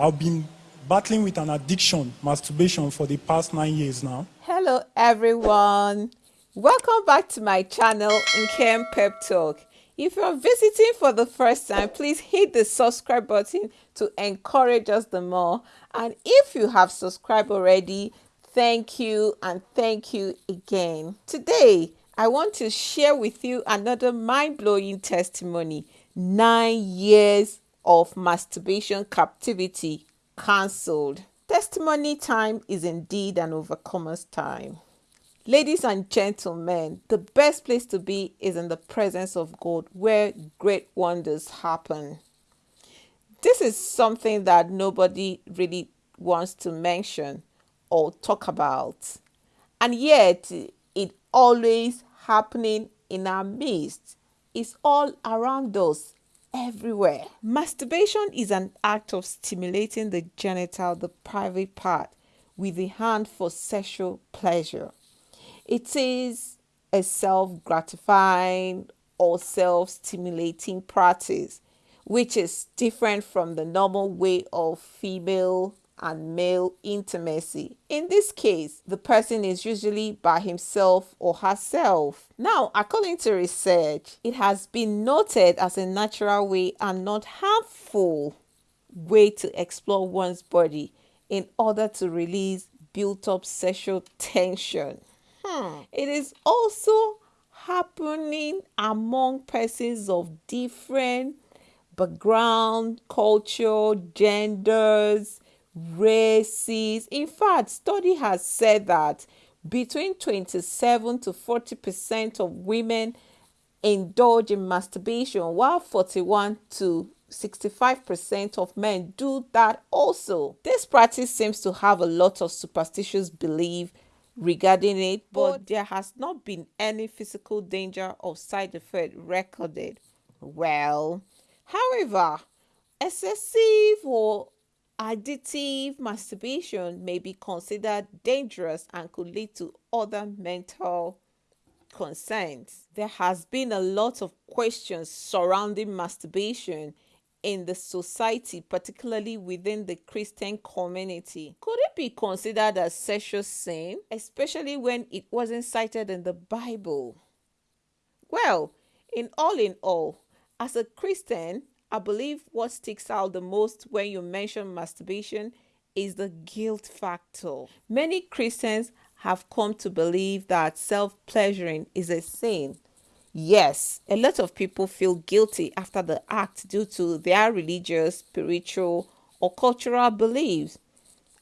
I've been battling with an addiction, masturbation, for the past nine years now. Hello, everyone. Welcome back to my channel, Nkem Pep Talk. If you're visiting for the first time, please hit the subscribe button to encourage us the more. And if you have subscribed already, thank you and thank you again. Today, I want to share with you another mind blowing testimony nine years of masturbation captivity cancelled. Testimony time is indeed an overcomer's time. Ladies and gentlemen, the best place to be is in the presence of God where great wonders happen. This is something that nobody really wants to mention or talk about. And yet, it always happening in our midst. It's all around us, everywhere. Masturbation is an act of stimulating the genital, the private part, with the hand for sexual pleasure. It is a self gratifying or self stimulating practice, which is different from the normal way of female and male intimacy. In this case, the person is usually by himself or herself. Now, according to research, it has been noted as a natural way and not harmful way to explore one's body in order to release built up sexual tension. Hmm. It is also happening among persons of different background, culture, genders, races. In fact, study has said that between 27 to 40% of women indulge in masturbation while 41 to 65% of men do that also. This practice seems to have a lot of superstitious belief regarding it, but there has not been any physical danger or side effect recorded. Well, however, excessive or additive masturbation may be considered dangerous and could lead to other mental concerns. There has been a lot of questions surrounding masturbation in the society, particularly within the Christian community. Could it be considered a sexual sin, especially when it wasn't cited in the Bible? Well, in all in all, as a Christian, I believe what sticks out the most when you mention masturbation is the guilt factor. Many Christians have come to believe that self pleasuring is a sin Yes, a lot of people feel guilty after the act due to their religious, spiritual, or cultural beliefs.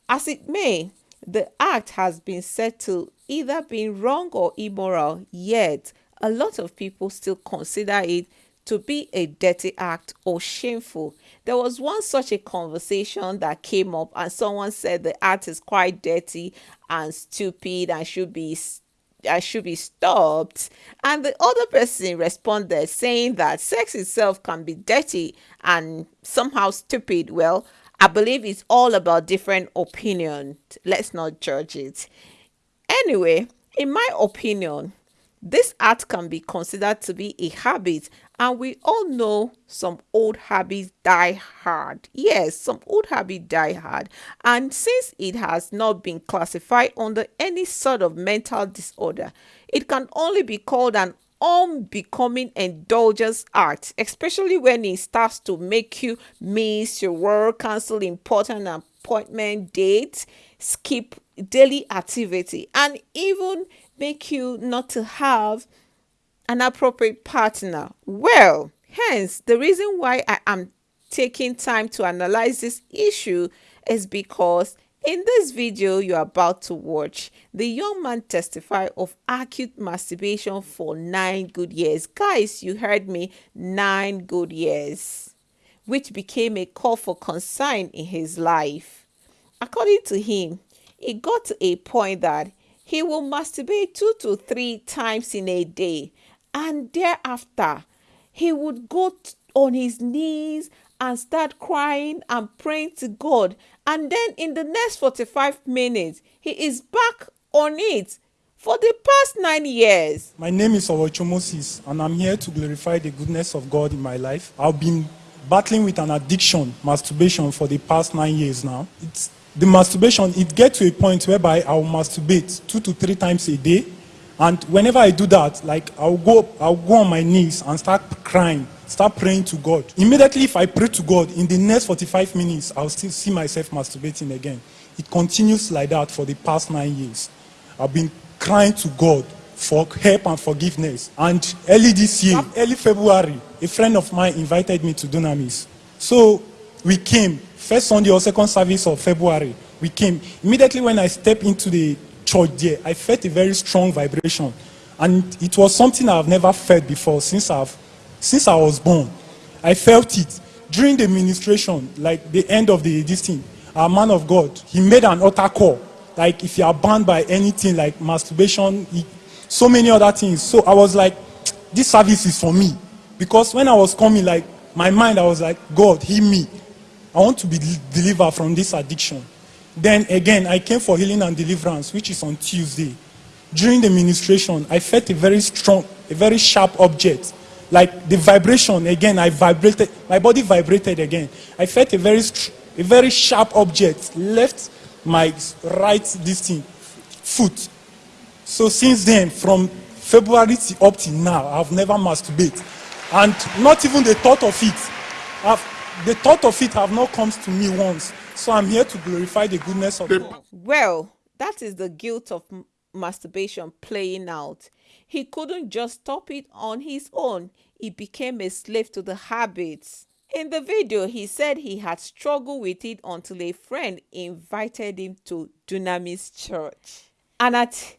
As it may, the act has been said to either be wrong or immoral, yet a lot of people still consider it to be a dirty act or shameful. There was one such a conversation that came up, and someone said the act is quite dirty and stupid and should be I should be stopped. And the other person responded saying that sex itself can be dirty and somehow stupid. Well, I believe it's all about different opinion. Let's not judge it. Anyway, in my opinion, this art can be considered to be a habit and we all know some old habits die hard. Yes, some old habits die hard. And since it has not been classified under any sort of mental disorder, it can only be called an unbecoming indulgence art, especially when it starts to make you miss your work, cancel important appointment dates, skip daily activity, and even make you not to have an appropriate partner? Well, hence, the reason why I am taking time to analyze this issue is because in this video you're about to watch, the young man testified of acute masturbation for nine good years. Guys, you heard me, nine good years, which became a call for concern in his life. According to him, it got to a point that he will masturbate two to three times in a day and thereafter, he would go on his knees and start crying and praying to God. And then in the next 45 minutes, he is back on it for the past nine years. My name is Owocho Moses, and I'm here to glorify the goodness of God in my life. I've been battling with an addiction, masturbation, for the past nine years now. It's the masturbation, it gets to a point whereby I'll masturbate two to three times a day. And whenever I do that, like I'll go, I'll go on my knees and start crying, start praying to God. Immediately, if I pray to God, in the next 45 minutes, I'll still see myself masturbating again. It continues like that for the past nine years. I've been crying to God for help and forgiveness. And early this year, early February, a friend of mine invited me to Dunamis. So we came, first Sunday or second service of February, we came. Immediately when I stepped into the church there, I felt a very strong vibration. And it was something I've never felt before since, I've, since I was born. I felt it. During the ministration, like the end of the this thing, our man of God, he made an altar call. Like if you are banned by anything like masturbation, he, so many other things. So I was like, this service is for me. Because when I was coming, like, my mind, I was like, God, heal me. I want to be delivered from this addiction. Then again, I came for healing and deliverance, which is on Tuesday. During the ministration, I felt a very strong, a very sharp object. Like the vibration, again, I vibrated, my body vibrated again. I felt a very, a very sharp object left my right, this thing, foot. So since then, from February to up to now, I've never masturbated. And not even the thought of it. I've, the thought of it have not come to me once. So I'm here to glorify the goodness of God. Well, that is the guilt of masturbation playing out. He couldn't just stop it on his own. He became a slave to the habits. In the video, he said he had struggled with it until a friend invited him to Dunamis Church. And at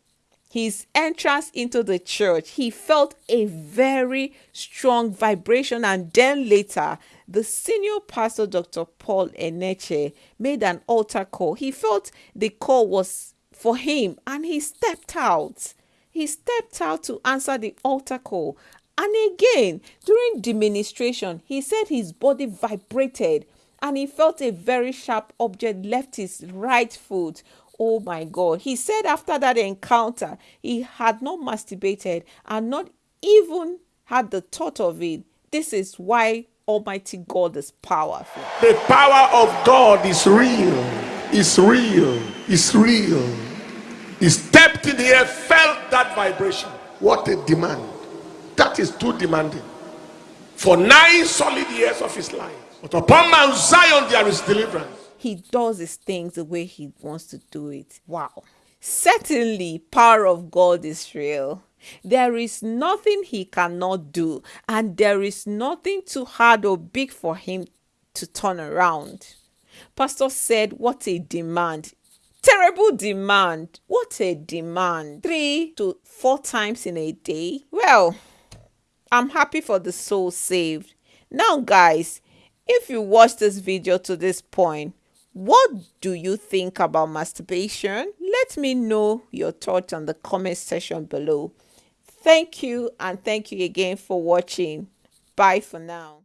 his entrance into the church, he felt a very strong vibration. And then later, the senior pastor, Dr. Paul Enenche, made an altar call. He felt the call was for him and he stepped out. He stepped out to answer the altar call. And again, during the ministration, he said his body vibrated and he felt a very sharp object left his right foot Oh my God. He said after that encounter, he had not masturbated and not even had the thought of it. This is why Almighty God is powerful. The power of God is real. Is real. Is real. He stepped in here, felt that vibration. What a demand. That is too demanding. For nine solid years of his life. But upon Mount Zion there is deliverance he does his things the way he wants to do it. Wow. Certainly, power of God is real. There is nothing he cannot do, and there is nothing too hard or big for him to turn around. Pastor said, What a demand! Terrible demand! What a demand! Three to four times in a day. Well, I'm happy for the soul saved. Now, guys, if you watch this video to this point, what do you think about masturbation? Let me know your thoughts on the comment section below. Thank you and thank you again for watching. Bye for now.